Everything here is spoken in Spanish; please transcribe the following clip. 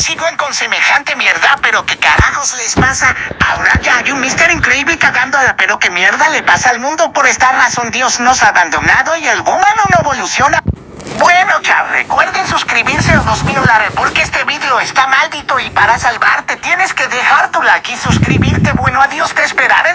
siguen con semejante mierda, pero qué carajos les pasa. Ahora ya hay un Mister Increíble cagando, pero qué mierda le pasa al mundo. Por esta razón Dios nos ha abandonado y el humano no evoluciona. Bueno, ya recuerden suscribirse o nos violaré porque este video está maldito y para salvarte tienes que dejar tu like y suscribirte. Bueno, adiós, te esperaré.